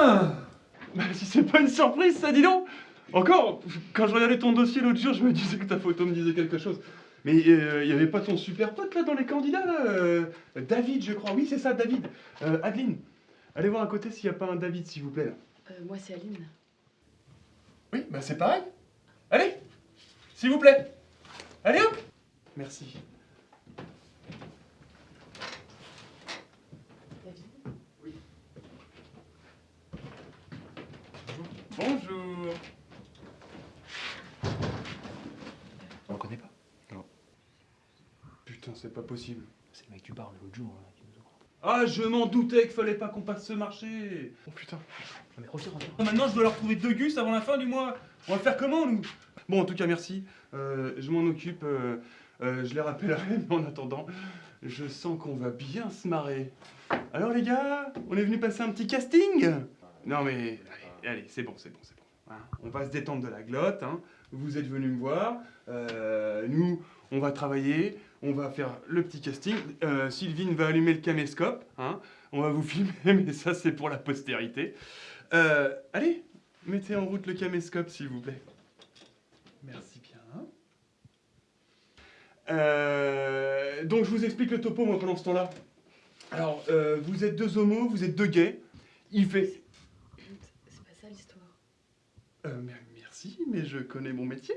Ah Bah si c'est pas une surprise ça, dis donc Encore, quand je regardais ton dossier l'autre jour, je me disais que ta photo me disait quelque chose. Mais il y avait pas ton super pote là dans les candidats là euh, David, je crois. Oui, c'est ça, David. Euh, Adeline, allez voir à côté s'il n'y a pas un David, s'il vous plaît. Là. Euh, moi, c'est Aline. Oui, bah c'est pareil. Allez, s'il vous plaît. Allez hop Merci. David Oui. Bonjour. On le connaît pas Putain, c'est pas possible. C'est le mec du bar de l'autre jour là, qui nous a... Ah, je m'en doutais qu'il fallait pas qu'on passe ce marché. Oh putain. Ah, mais reviens, reviens. Maintenant, je dois leur trouver deux gus avant la fin du mois. On va faire comment, nous? Bon, en tout cas, merci. Euh, je m'en occupe. euh, euh, je les rappellerai, mais en attendant, je sens qu'on va bien se marrer. Alors, les gars, on est venu passer un petit casting? Non, mais allez, allez, c'est bon, c'est bon, c'est bon. Hein, on va se détendre de la glotte. Hein. Vous êtes venus me voir. Euh, nous, on va travailler. On va faire le petit casting. Euh, Sylvine va allumer le caméscope. Hein. On va vous filmer, mais ça, c'est pour la postérité. Euh, allez, mettez en route le caméscope, s'il vous plaît. Merci bien. Euh, donc, je vous explique le topo, moi, pendant ce temps-là. Alors, euh, vous êtes deux homos, vous êtes deux gays. Il fait... C'est pas ça l'histoire. Euh, mer- merci, mais je connais mon métier.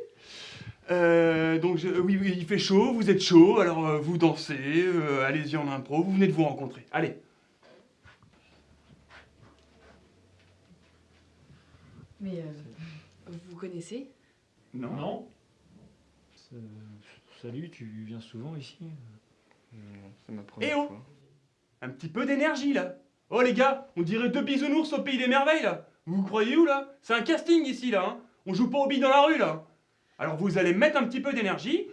Euh, donc, je- oui, oui, il fait chaud, vous êtes chaud, alors euh, vous dansez, euh, allez-y en impro, vous venez de vous rencontrer. Allez. Mais euh, vous connaissez? Non. Non Salut, tu viens souvent ici? C'est ma première Eh oh fois. Un petit peu d'énergie là. Oh les gars, on dirait deux bisounours au pays des merveilles là. Vous vous croyez où là? C'est un casting ici là. Hein on joue pas au billes dans la rue là. Alors vous allez mettre un petit peu d'énergie,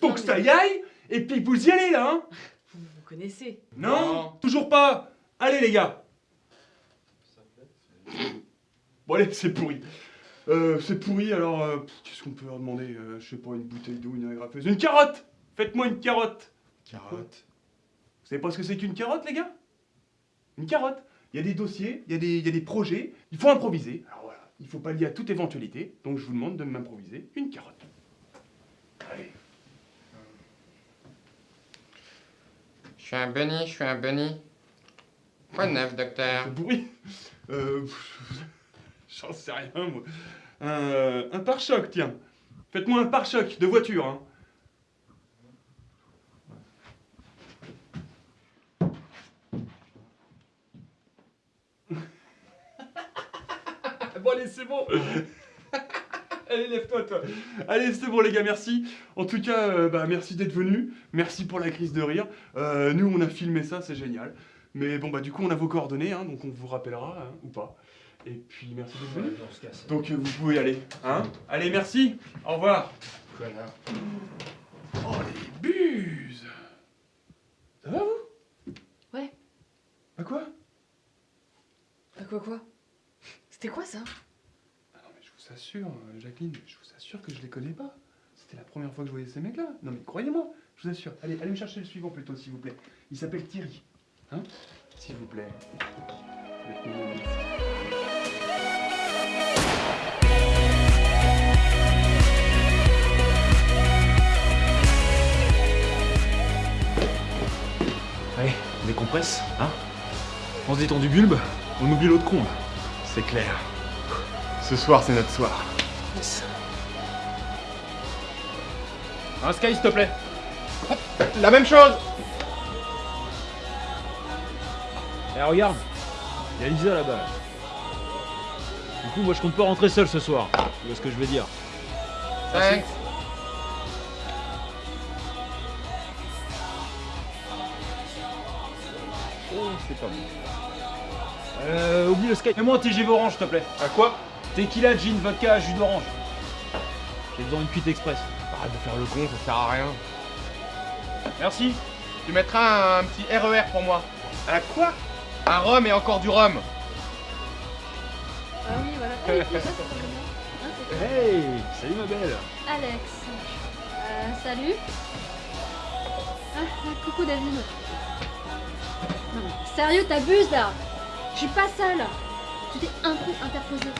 pour Non, que mais- ça y aille, et puis vous y allez là. Hein Vous connaissez non, Non. toujours pas. Allez les gars. Bon allez, c'est pourri. Euh, c'est pourri alors euh, qu'est-ce qu'on peut leur demander Euh, Je sais pas, une bouteille d'eau, une agrafeuse, une carotte. Faites-moi une carotte. Carotte. Vous savez pas ce que c'est qu'une carotte, les gars? Une carotte. Il y a des dossiers, il y, a des- il y a des projets, il faut improviser. Alors voilà, il faut pallier à toute éventualité, donc je vous demande de m'improviser une carotte. Allez. Je suis un bunny, je suis un bunny. Quoi de neuf, docteur pourri. Euh, J'en sais rien, moi. Un, un pare-choc, tiens. Faites-moi un pare-choc de voiture, hein. bon, allez, c'est bon. Allez, lève-toi, toi. Allez, c'est bon, les gars, merci. En tout cas, euh, bah, merci d'être venus. Merci pour la crise de rire. Euh, nous, on a filmé ça, c'est génial. Mais bon, bah, du coup, on a vos coordonnées, hein, donc on vous rappellera, hein, ou pas. Et puis, merci d'être casse. Donc, euh, vous pouvez y aller. Hein Allez, merci. Au revoir. Voilà. Oh, les buses Ça va, vous? Ouais. Bah quoi? Bah quoi quoi? C'était quoi ça Ah non, mais je vous assure, euh, Jacqueline, je vous assure que je les connais pas. C'était la première fois que je voyais ces mecs-là. Non, mais croyez-moi, je vous assure. Allez, allez me chercher le suivant plutôt, s'il vous plaît. Il s'appelle Thierry. Hein? S'il vous plaît. Allez, on décompresse, hein? On se détend du bulbe, on oublie l'autre con là. C'est clair. Ce soir, c'est notre soir. Yes. Un sky, s'il te plaît. La même chose Eh, regarde, il y a Lisa là-bas. là. Du coup, moi je compte pas rentrer seul ce soir. Tu vois ce que je veux dire Thanks. Oh, c'est pas bon. Euh, oublie le sky. Mets-moi un TGV orange, s'il te plaît. À quoi? Tequila, gin, vodka, jus d'orange. J'ai besoin d'une cuite express. Arrête de faire le con, ça sert à rien. Merci. Tu mettras un, un petit RER pour moi. À quoi? Un rhum et encore du rhum. Ah oui, voilà. Ah, oui, ça bien. Hein, toi Hey, salut ma belle. Alex. Euh, salut. Ah, ah, coucou David. Non, sérieux, t'abuses là Je suis pas seule. C'était un peu interposé.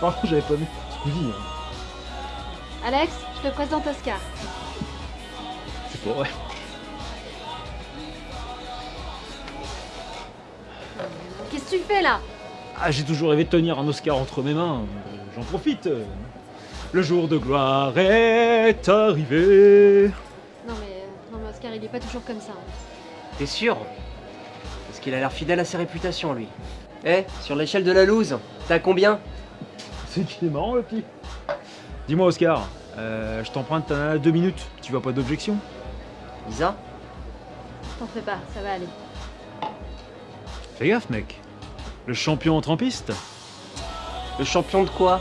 Pardon, j'avais pas vu. Squeezie, hein. Alex, je te présente Oscar. C'est pas vrai. Qu'est-ce que tu fais là? Ah, j'ai toujours rêvé de tenir un Oscar entre mes mains. J'en profite. Le jour de gloire est arrivé. Non mais, euh, non mais Oscar, il est pas toujours comme ça. hein. T'es sûr? Parce qu'il a l'air fidèle à sa réputation, lui. Eh, sur l'échelle de la loose, t'as combien? C'est qu'il est marrant, le petit. Dis-moi, Oscar, euh, je t'emprunte ta deux minutes. Tu vois pas d'objection? Lisa T'en fais pas, ça va aller. Fais gaffe, mec. Le champion en trampiste Le champion de quoi?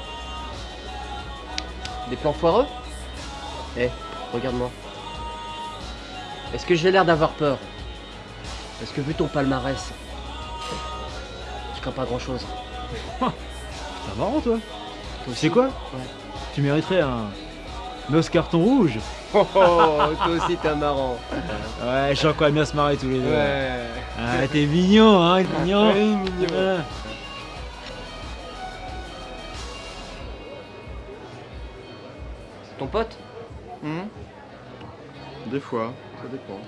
Des plans foireux? Eh, regarde-moi. Est-ce que j'ai l'air d'avoir peur? Parce que vu ton palmarès, je crains pas grand-chose? C'est marrant, toi. Toi Tu aussi sais quoi Ouais. Tu mériterais un... un Oscar ton rouge. Oh, toi aussi t'es marrant. Ouais, je sens qu'on va bien se marrer tous les deux. Ouais. Ah, t'es mignon, hein, mignon. Oui, mignon. Ouais. C'est ton pote Hmm Des fois, ça dépend.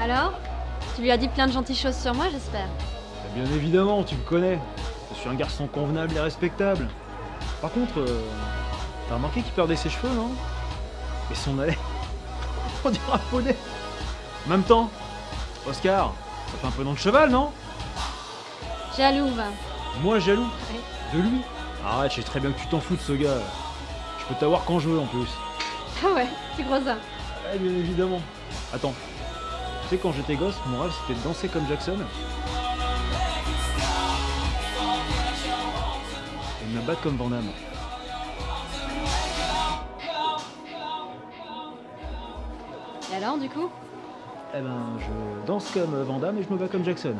Alors? Tu lui as dit plein de gentilles choses sur moi, j'espère. Bien évidemment, tu me connais. Je suis un garçon convenable et respectable. Par contre, euh, t'as remarqué qu'il perdait ses cheveux, non? Et son nez. On dirait un poney. En même temps, Oscar, ça fait un peu nom de cheval, non? Jaloux, va. Moi, jaloux. Ouais. De lui? Arrête, je sais très bien que tu t'en fous de ce gars. Je peux t'avoir quand je veux en plus. Ah ouais, tu crois ça Ouais, bien évidemment. Attends. Tu sais, quand j'étais gosse, mon rêve c'était de danser comme Jackson. Et de me battre comme Van Damme. Et alors, du coup? Eh ben, je danse comme Van Damme et je me bats comme Jackson.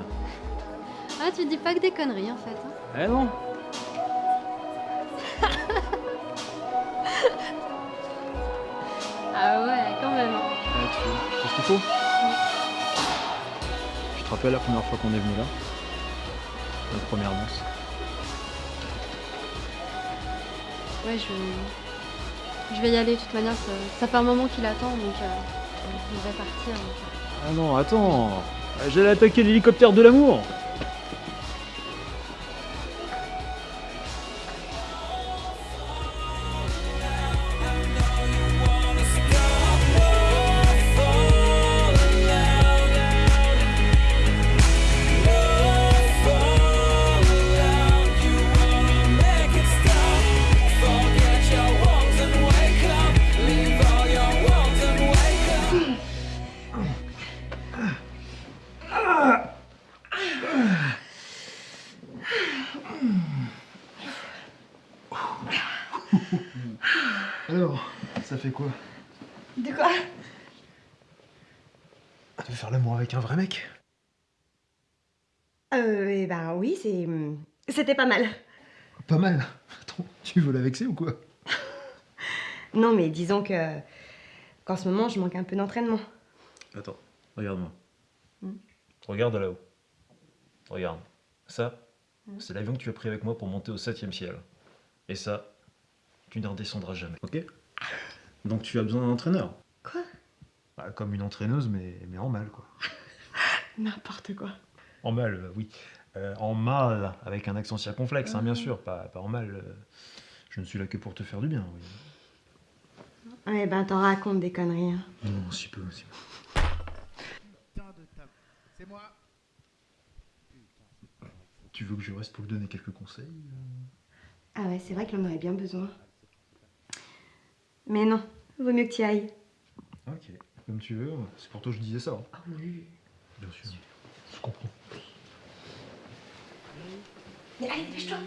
Ah, tu dis pas que des conneries, en fait. hein. Eh non Ah ouais, quand même. hein. Ouais, tu c'est ce qu'il faut? Te rappelles la première fois qu'on est venu là? Notre première danse Ouais, je... Je vais y aller, de toute manière, ça, ça fait un moment qu'il attend, donc euh, on va partir. donc. Ah non, attends J'allais attaquer l'hélicoptère de l'amour De faire l'amour avec un vrai mec? Euh, eh ben oui, c'est... C'était pas mal. Pas mal? Attends, tu veux la vexer ou quoi? Non, mais disons que... qu'en ce moment, je manque un peu d'entraînement. Attends, regarde-moi. Hmm. Regarde là-haut. Regarde. Ça, c'est l'avion que tu as pris avec moi pour monter au septième ciel. Et ça, tu ne redescendras jamais. Ok? Donc tu as besoin d'un entraîneur? Bah, Comme une entraîneuse, mais, mais en mal, quoi. N'importe quoi. En mal, euh, oui. Euh, en mal, avec un accent circonflexe, hein, bien sûr. Pas, pas en mal. euh, je ne suis là que pour te faire du bien, oui. Eh ben, t'en racontes des conneries. hein. Non, si peu, si peu. C'est moi. Tu veux que je reste pour lui donner quelques conseils Ah ouais, c'est vrai qu'il en aurait bien besoin. Mais non, vaut mieux que tu ailles. Ok, comme tu veux. C'est pour toi que je disais ça. hein. Ah oui. Bien sûr. Je comprends. Mais allez, dépêche-toi.